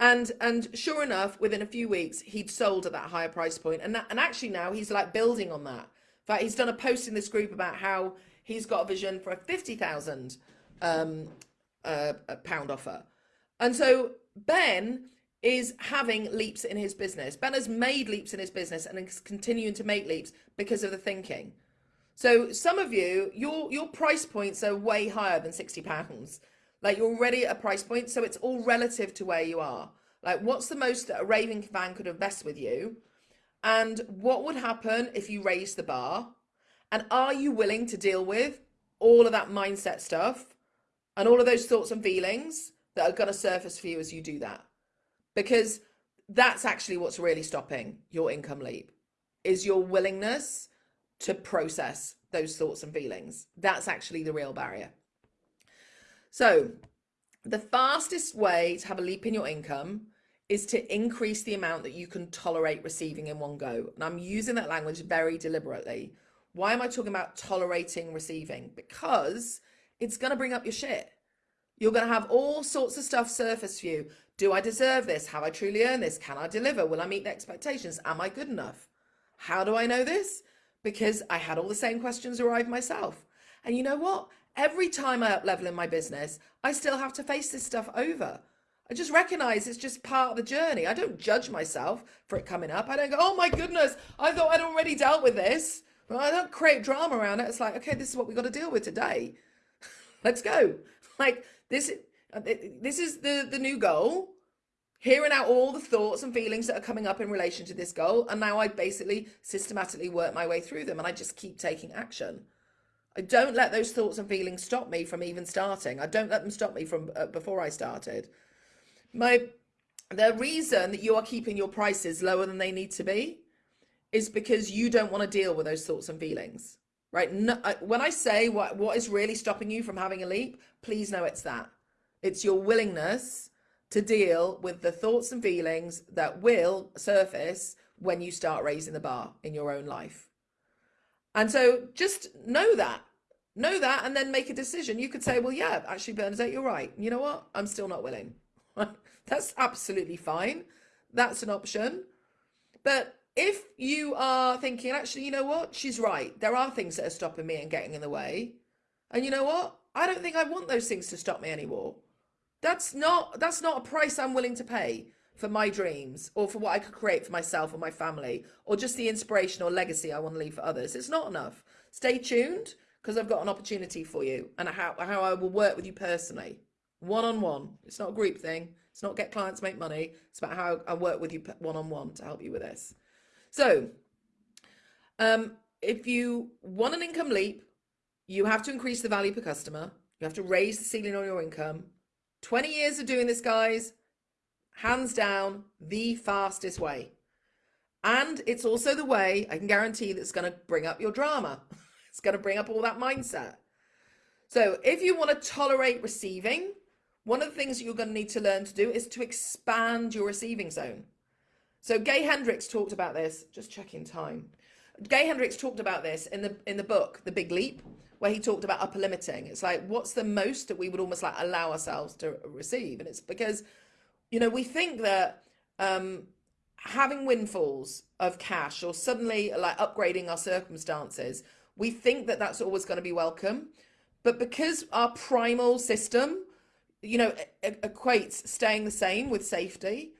And and sure enough, within a few weeks, he'd sold at that higher price point. And that, and actually now he's like building on that. In fact, he's done a post in this group about how he's got a vision for a 50,000 um, uh, pound offer. And so Ben is having leaps in his business. Ben has made leaps in his business and is continuing to make leaps because of the thinking. So some of you, your your price points are way higher than sixty pounds. Like you're already at a price point, so it's all relative to where you are. Like what's the most that a raving fan could invest with you, and what would happen if you raise the bar, and are you willing to deal with all of that mindset stuff, and all of those thoughts and feelings that are going to surface for you as you do that? because that's actually what's really stopping your income leap is your willingness to process those thoughts and feelings. That's actually the real barrier. So the fastest way to have a leap in your income is to increase the amount that you can tolerate receiving in one go. And I'm using that language very deliberately. Why am I talking about tolerating receiving? Because it's going to bring up your shit. You're going to have all sorts of stuff surface for you. Do I deserve this? Have I truly earned this? Can I deliver? Will I meet the expectations? Am I good enough? How do I know this? Because I had all the same questions arrive myself. And you know what? Every time I up level in my business, I still have to face this stuff over. I just recognize it's just part of the journey. I don't judge myself for it coming up. I don't go, oh my goodness, I thought I'd already dealt with this. I don't create drama around it. It's like, okay, this is what we got to deal with today. [LAUGHS] Let's go. Like this, uh, this is the the new goal. Hearing out all the thoughts and feelings that are coming up in relation to this goal, and now I basically systematically work my way through them, and I just keep taking action. I don't let those thoughts and feelings stop me from even starting. I don't let them stop me from uh, before I started. My the reason that you are keeping your prices lower than they need to be is because you don't want to deal with those thoughts and feelings, right? No, when I say what what is really stopping you from having a leap, please know it's that. It's your willingness to deal with the thoughts and feelings that will surface when you start raising the bar in your own life. And so just know that. Know that and then make a decision. You could say, well, yeah, actually, Bernadette, you're right. You know what? I'm still not willing. [LAUGHS] That's absolutely fine. That's an option. But if you are thinking, actually, you know what? She's right. There are things that are stopping me and getting in the way. And you know what? I don't think I want those things to stop me anymore. That's not that's not a price I'm willing to pay for my dreams or for what I could create for myself or my family or just the inspiration or legacy I want to leave for others. It's not enough. Stay tuned because I've got an opportunity for you and how, how I will work with you personally one on one. It's not a group thing. It's not get clients make money. It's about how I work with you one on one to help you with this. So, um, if you want an income leap, you have to increase the value per customer. You have to raise the ceiling on your income. 20 years of doing this, guys, hands down, the fastest way. And it's also the way I can guarantee that's going to bring up your drama. [LAUGHS] it's going to bring up all that mindset. So if you want to tolerate receiving, one of the things you're going to need to learn to do is to expand your receiving zone. So Gay Hendricks talked about this, just checking time. Gay Hendricks talked about this in the in the book, The Big Leap, where he talked about upper limiting. It's like, what's the most that we would almost like allow ourselves to receive? And it's because, you know, we think that um, having windfalls of cash or suddenly like upgrading our circumstances, we think that that's always going to be welcome. But because our primal system you know, equates staying the same with safety,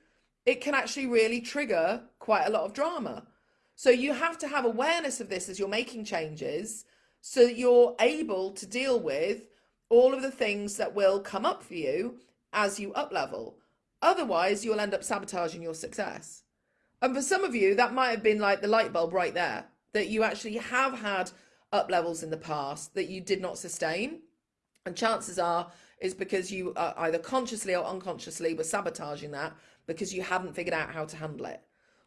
it can actually really trigger quite a lot of drama. So you have to have awareness of this as you're making changes so that you're able to deal with all of the things that will come up for you as you up level. Otherwise, you'll end up sabotaging your success. And for some of you, that might have been like the light bulb right there, that you actually have had up levels in the past that you did not sustain. And chances are is because you uh, either consciously or unconsciously were sabotaging that because you hadn't figured out how to handle it.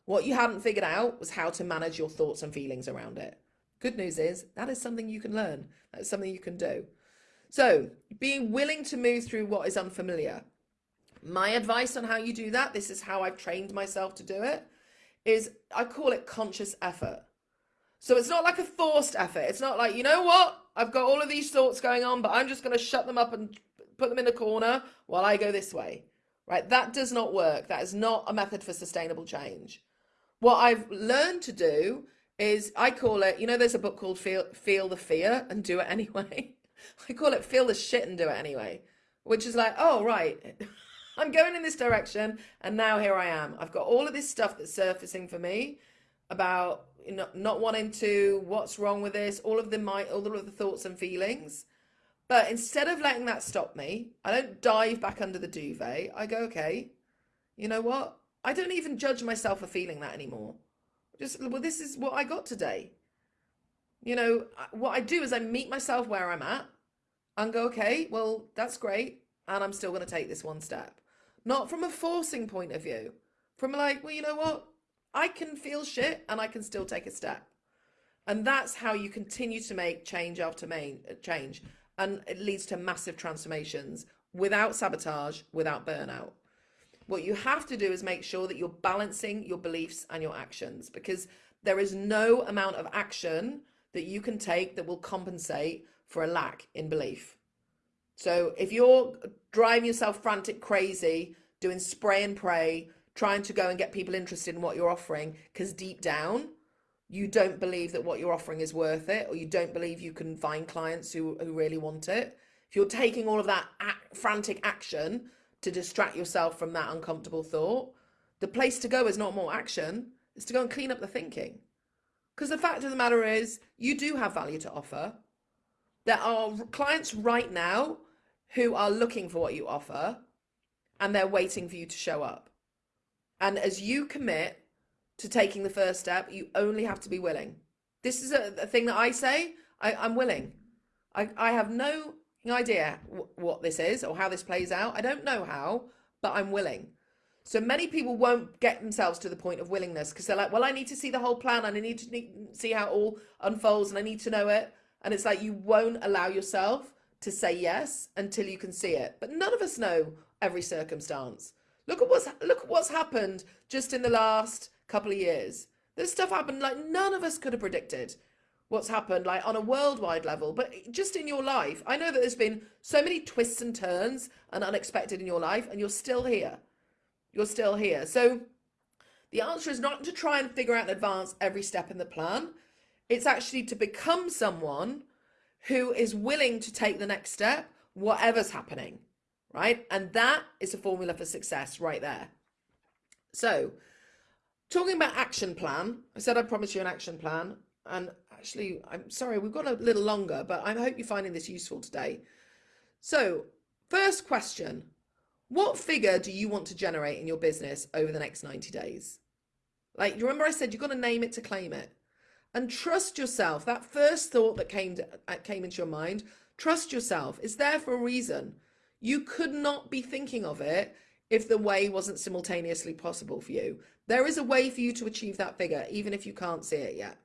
What you hadn't figured out was how to manage your thoughts and feelings around it. Good news is that is something you can learn. That's something you can do. So being willing to move through what is unfamiliar. My advice on how you do that, this is how I've trained myself to do it, is I call it conscious effort. So it's not like a forced effort. It's not like, you know what? I've got all of these thoughts going on, but I'm just going to shut them up and put them in a corner while I go this way, right? That does not work. That is not a method for sustainable change. What I've learned to do is I call it, you know, there's a book called Feel, Feel the Fear and Do It Anyway. [LAUGHS] I call it Feel the Shit and Do It Anyway, which is like, oh, right. [LAUGHS] I'm going in this direction and now here I am. I've got all of this stuff that's surfacing for me about know, not wanting to, what's wrong with this, all of the my all of the thoughts and feelings. But instead of letting that stop me, I don't dive back under the duvet. I go, okay, you know what? I don't even judge myself for feeling that anymore. Just, well, this is what I got today. You know, what I do is I meet myself where I'm at and go, okay, well, that's great. And I'm still going to take this one step. Not from a forcing point of view, from like, well, you know what? I can feel shit and I can still take a step. And that's how you continue to make change after main, uh, change and it leads to massive transformations without sabotage, without burnout. What you have to do is make sure that you're balancing your beliefs and your actions because there is no amount of action that you can take that will compensate for a lack in belief. So if you're driving yourself frantic crazy, doing spray and pray, trying to go and get people interested in what you're offering, because deep down, you don't believe that what you're offering is worth it, or you don't believe you can find clients who, who really want it. If you're taking all of that frantic action to distract yourself from that uncomfortable thought, the place to go is not more action, it's to go and clean up the thinking. Because the fact of the matter is, you do have value to offer. There are clients right now who are looking for what you offer and they're waiting for you to show up. And as you commit to taking the first step, you only have to be willing. This is a, a thing that I say, I, am willing. I, I have no idea what this is or how this plays out. I don't know how, but I'm willing. So many people won't get themselves to the point of willingness because they're like, well, I need to see the whole plan and I need to see how it all unfolds and I need to know it. And it's like you won't allow yourself to say yes until you can see it. But none of us know every circumstance. Look at what's look at what's happened just in the last couple of years. This stuff happened like none of us could have predicted what's happened like on a worldwide level, but just in your life. I know that there's been so many twists and turns and unexpected in your life and you're still here. You're still here. So the answer is not to try and figure out in advance every step in the plan. It's actually to become someone who is willing to take the next step, whatever's happening, right? And that is a formula for success right there. So, talking about action plan, I said I promised you an action plan. And actually, I'm sorry, we've got a little longer, but I hope you're finding this useful today. So, first question What figure do you want to generate in your business over the next 90 days? Like, you remember I said you've got to name it to claim it and trust yourself. That first thought that came to, uh, came into your mind, trust yourself. It's there for a reason. You could not be thinking of it if the way wasn't simultaneously possible for you. There is a way for you to achieve that figure, even if you can't see it yet.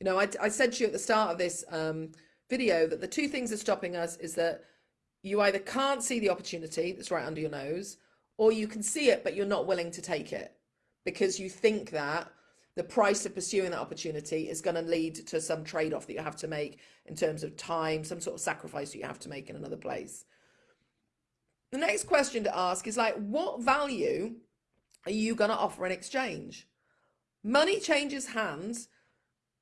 You know, I, I said to you at the start of this um, video that the two things that are stopping us is that you either can't see the opportunity that's right under your nose, or you can see it, but you're not willing to take it because you think that the price of pursuing that opportunity is going to lead to some trade-off that you have to make in terms of time, some sort of sacrifice that you have to make in another place. The next question to ask is like, what value are you going to offer in exchange? Money changes hands.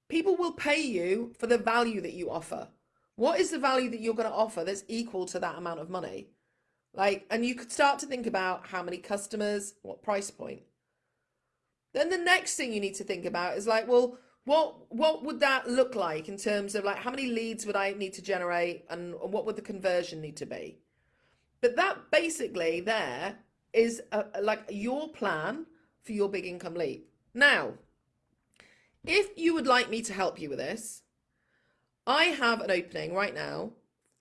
People will pay you for the value that you offer. What is the value that you're going to offer that's equal to that amount of money? Like, and you could start to think about how many customers, what price point. Then the next thing you need to think about is like, well, what what would that look like in terms of like how many leads would I need to generate and what would the conversion need to be? But that basically there is a, like your plan for your big income leap. Now, if you would like me to help you with this, I have an opening right now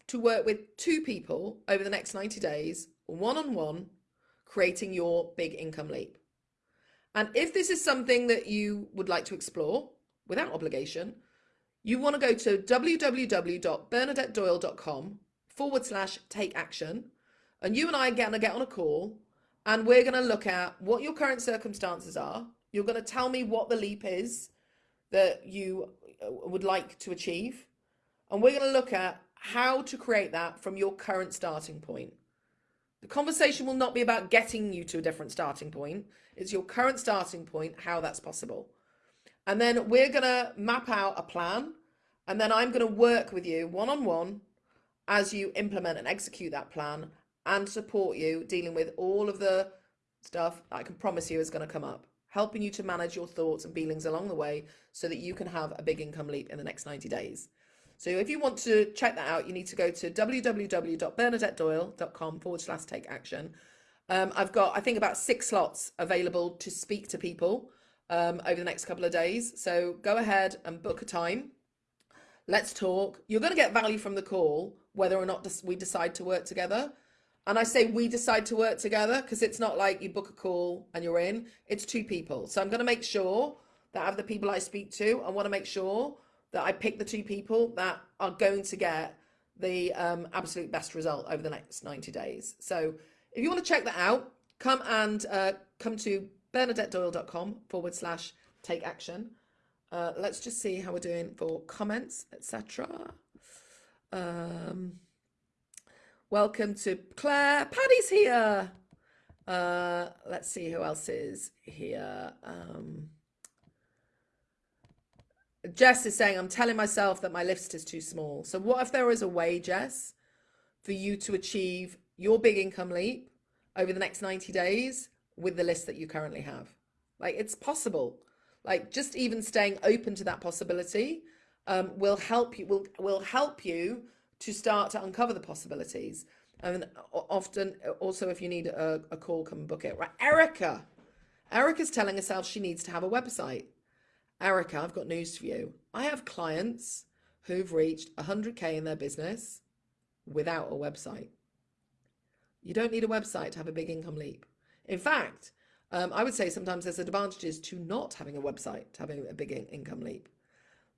to work with two people over the next 90 days, one on one, creating your big income leap. And if this is something that you would like to explore without obligation, you want to go to www.bernadettedoyle.com forward slash take action. And you and I are going to get on a call and we're going to look at what your current circumstances are. You're going to tell me what the leap is that you uh, would like to achieve. And we're going to look at how to create that from your current starting point. The conversation will not be about getting you to a different starting point. It's your current starting point, how that's possible. And then we're going to map out a plan. And then I'm going to work with you one on one as you implement and execute that plan and support you dealing with all of the stuff I can promise you is going to come up, helping you to manage your thoughts and feelings along the way so that you can have a big income leap in the next 90 days. So if you want to check that out, you need to go to www.bernadettedoyle.com forward slash take action. Um, I've got, I think, about six slots available to speak to people um, over the next couple of days. So go ahead and book a time. Let's talk. You're going to get value from the call, whether or not we decide to work together. And I say we decide to work together because it's not like you book a call and you're in. It's two people. So I'm going to make sure that I have the people I speak to. I want to make sure that I pick the two people that are going to get the um, absolute best result over the next 90 days. So if you want to check that out, come and uh, come to bernadettedoyle.com forward slash take action. Uh, let's just see how we're doing for comments, etc. Um, welcome to Claire. Paddy's here. Uh, let's see who else is here. Um, Jess is saying, I'm telling myself that my list is too small. So what if there is a way, Jess, for you to achieve your big income leap over the next 90 days with the list that you currently have? Like it's possible. Like just even staying open to that possibility um, will help you, will, will help you to start to uncover the possibilities. And often also if you need a, a call, come book it. Right, Erica. Erica's telling herself she needs to have a website. Erica, I've got news for you. I have clients who've reached 100K in their business without a website. You don't need a website to have a big income leap. In fact, um, I would say sometimes there's advantages to not having a website, to having a big in income leap.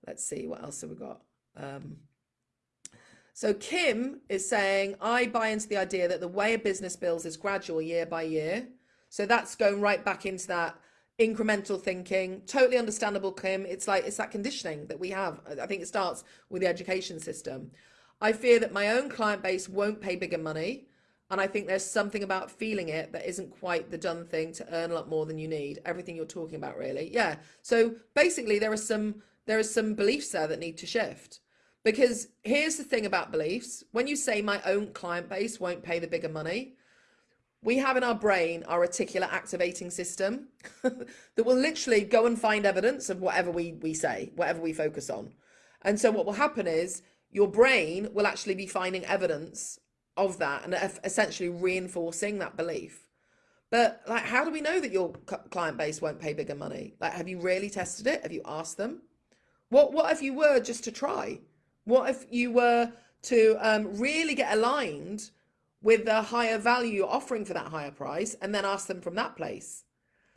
Let's see, what else have we got? Um, so Kim is saying, I buy into the idea that the way a business builds is gradual year by year. So that's going right back into that incremental thinking. Totally understandable, Kim. It's like, it's that conditioning that we have. I think it starts with the education system. I fear that my own client base won't pay bigger money. And I think there's something about feeling it that isn't quite the done thing to earn a lot more than you need. Everything you're talking about, really. Yeah. So basically, there are some there are some beliefs there that need to shift. Because here's the thing about beliefs. When you say my own client base won't pay the bigger money, we have in our brain our reticular activating system [LAUGHS] that will literally go and find evidence of whatever we, we say, whatever we focus on. And so what will happen is your brain will actually be finding evidence of that and essentially reinforcing that belief. But like, how do we know that your client base won't pay bigger money? Like, have you really tested it? Have you asked them? What What if you were just to try? What if you were to um, really get aligned with the higher value you're offering for that higher price and then ask them from that place?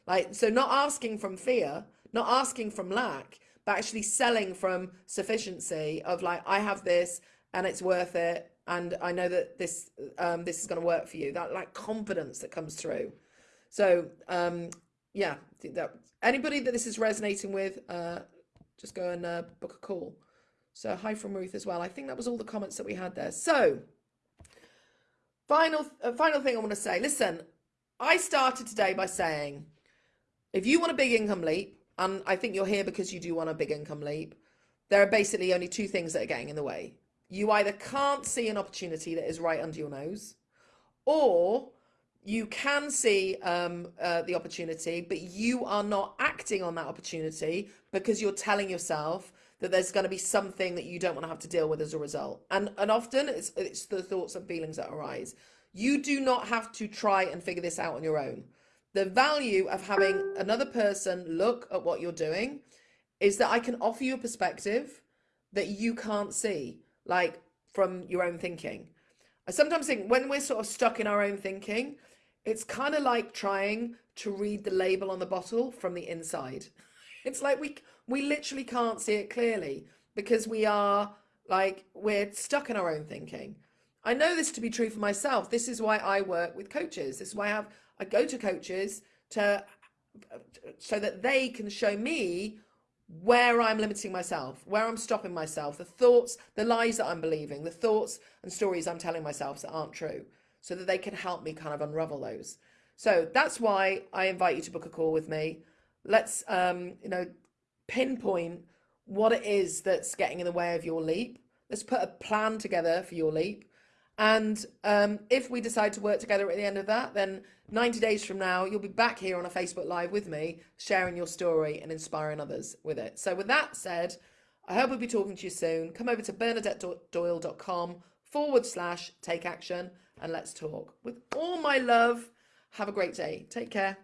Like, so not asking from fear, not asking from lack, but actually selling from sufficiency of like, I have this and it's worth it. And I know that this, um, this is going to work for you. That like confidence that comes through. So, um, yeah, that anybody that this is resonating with, uh, just go and uh, book a call. So hi from Ruth as well. I think that was all the comments that we had there. So final, uh, final thing I want to say, listen, I started today by saying, if you want a big income leap, and I think you're here because you do want a big income leap, there are basically only two things that are getting in the way. You either can't see an opportunity that is right under your nose, or you can see um, uh, the opportunity, but you are not acting on that opportunity because you're telling yourself that there's going to be something that you don't want to have to deal with as a result. And and often it's it's the thoughts and feelings that arise. You do not have to try and figure this out on your own. The value of having another person look at what you're doing is that I can offer you a perspective that you can't see, like from your own thinking. I sometimes think when we're sort of stuck in our own thinking, it's kind of like trying to read the label on the bottle from the inside. [LAUGHS] It's like we we literally can't see it clearly because we are like we're stuck in our own thinking. I know this to be true for myself. This is why I work with coaches. This is why I have I go to coaches to so that they can show me where I'm limiting myself, where I'm stopping myself, the thoughts, the lies that I'm believing, the thoughts and stories I'm telling myself that aren't true, so that they can help me kind of unravel those. So that's why I invite you to book a call with me. Let's, um, you know, pinpoint what it is that's getting in the way of your leap. Let's put a plan together for your leap. And um, if we decide to work together at the end of that, then 90 days from now, you'll be back here on a Facebook Live with me, sharing your story and inspiring others with it. So with that said, I hope I'll be talking to you soon. Come over to bernadettedoyle.com forward slash take action and let's talk. With all my love, have a great day. Take care.